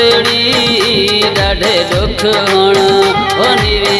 સુંદરી દાઢે દુખણ ઓની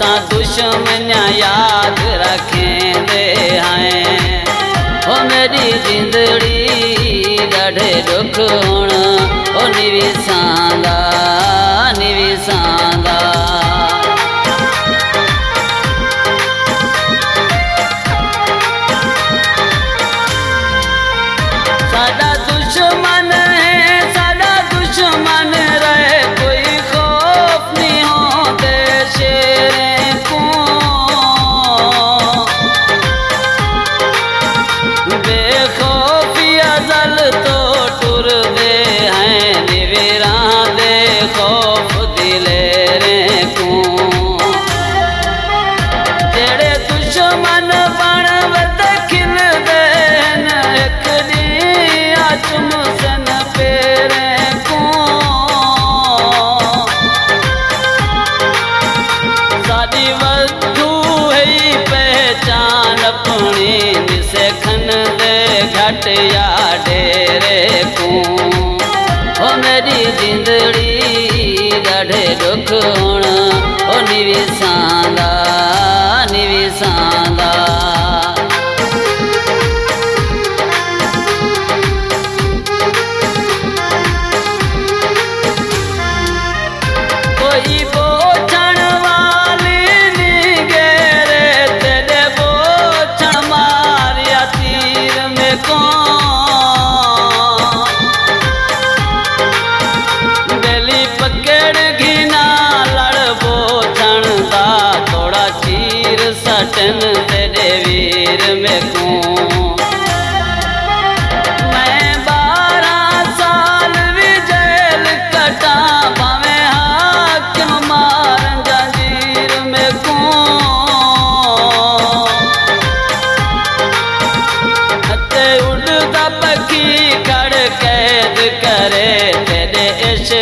असा दुश्मन याद रखेंदे हैं। ओ मेरी जिंदड़ी लड़े दुख हुन ओ निवेशांदा Yeah.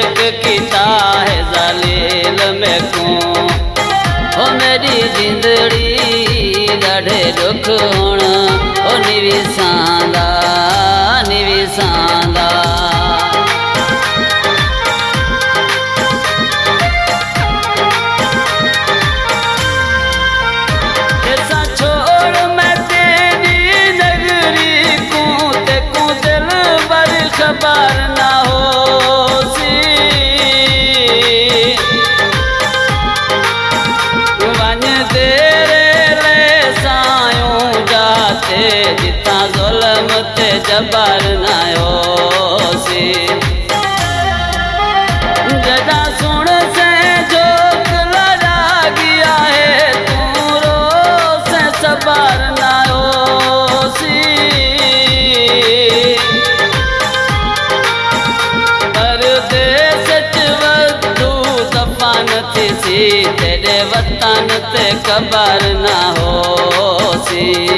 एक किता है जालिल में को ओ मेरी जिंदड़ी ॾाढे दुख हुण। ओ निविसांदा निविसांदा ना खबर न होसी। जदा सुन से जोक लड़ा गया है, तू रो से सबर न होसी। परदेस च वधू दफन थी तेरे वतन ते खबर न होसी।